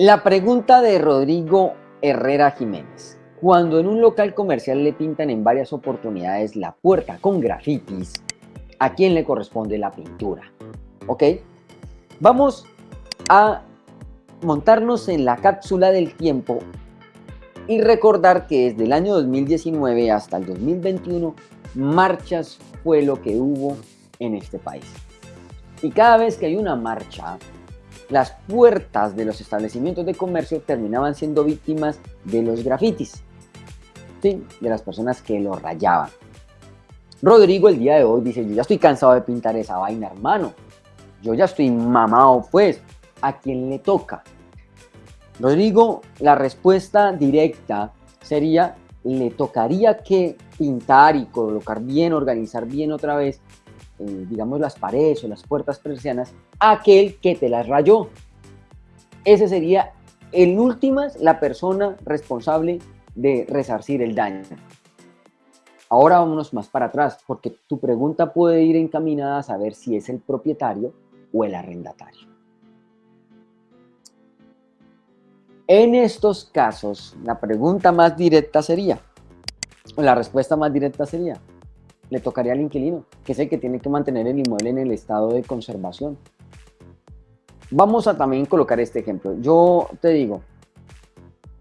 La pregunta de Rodrigo Herrera Jiménez. Cuando en un local comercial le pintan en varias oportunidades la puerta con grafitis, ¿a quién le corresponde la pintura? ¿Ok? Vamos a montarnos en la cápsula del tiempo y recordar que desde el año 2019 hasta el 2021, marchas fue lo que hubo en este país. Y cada vez que hay una marcha, las puertas de los establecimientos de comercio terminaban siendo víctimas de los grafitis, de las personas que lo rayaban. Rodrigo el día de hoy dice, yo ya estoy cansado de pintar esa vaina, hermano. Yo ya estoy mamado, pues. ¿A quién le toca? Rodrigo, la respuesta directa sería, le tocaría que pintar y colocar bien, organizar bien otra vez eh, digamos, las paredes o las puertas persianas, aquel que te las rayó. Ese sería, en últimas, la persona responsable de resarcir el daño. Ahora vámonos más para atrás, porque tu pregunta puede ir encaminada a saber si es el propietario o el arrendatario. En estos casos, la pregunta más directa sería, o la respuesta más directa sería, le tocaría al inquilino, que es el que tiene que mantener el inmueble en el estado de conservación. Vamos a también colocar este ejemplo. Yo te digo,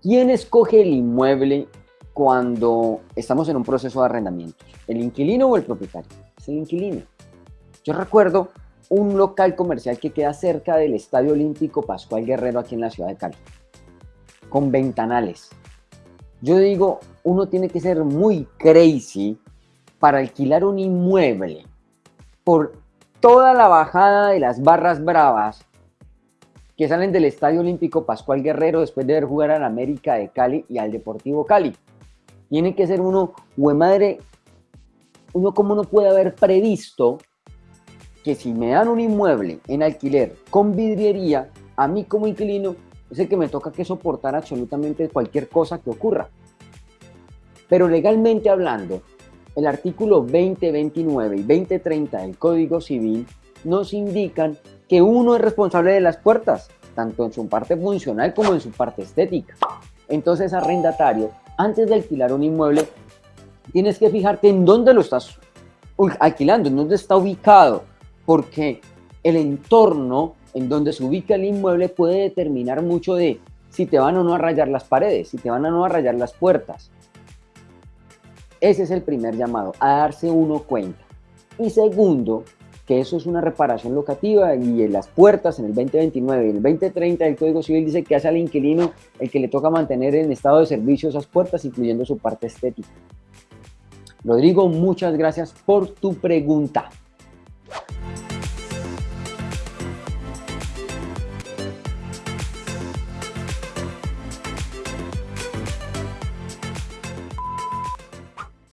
¿quién escoge el inmueble cuando estamos en un proceso de arrendamiento? ¿El inquilino o el propietario? Es el inquilino. Yo recuerdo un local comercial que queda cerca del Estadio Olímpico Pascual Guerrero aquí en la ciudad de Cali, con ventanales. Yo digo, uno tiene que ser muy crazy para alquilar un inmueble por toda la bajada de las barras bravas que salen del Estadio Olímpico Pascual Guerrero después de ver jugar al América de Cali y al Deportivo Cali. Tiene que ser uno, hue madre, uno como no puede haber previsto que si me dan un inmueble en alquiler con vidriería, a mí como inquilino, es el que me toca que soportar absolutamente cualquier cosa que ocurra. Pero legalmente hablando, el artículo 2029 y 2030 del Código Civil nos indican que uno es responsable de las puertas, tanto en su parte funcional como en su parte estética. Entonces, arrendatario, antes de alquilar un inmueble, tienes que fijarte en dónde lo estás alquilando, en dónde está ubicado, porque el entorno en donde se ubica el inmueble puede determinar mucho de si te van o no a rayar las paredes, si te van o no a rayar las puertas. Ese es el primer llamado, a darse uno cuenta. Y segundo, que eso es una reparación locativa y en las puertas en el 2029 y el 2030 del Código Civil dice que hace al inquilino el que le toca mantener en estado de servicio esas puertas, incluyendo su parte estética. Rodrigo, muchas gracias por tu pregunta.